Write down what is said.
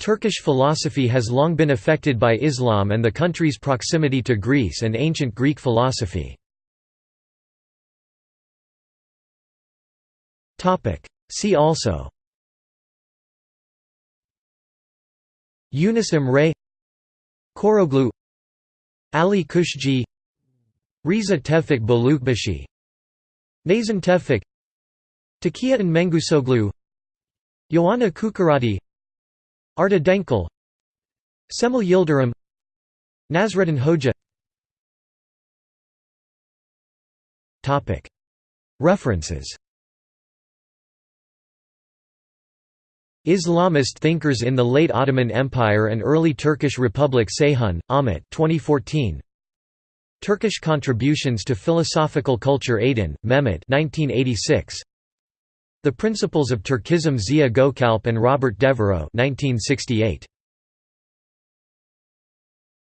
Turkish philosophy has long been affected by Islam and the country's proximity to Greece and ancient Greek philosophy. See also Yunus Emre Koroglu Ali Kushji Riza Tevfik Balukbashi Nazan Tevfik Takiyettin Mengüşoğlu Ioanna Kuçuradi Arda Denkel Cemal Yildirim Nasreddin Hoja References Islamist thinkers in the late Ottoman Empire and early Turkish Republic Ceyhun, Ahmet 2014. Turkish Contributions to Philosophical Culture Aydin, Mehmet 1986. The Principles of Turkism Zia Gökalp and Robert Devereux 1968.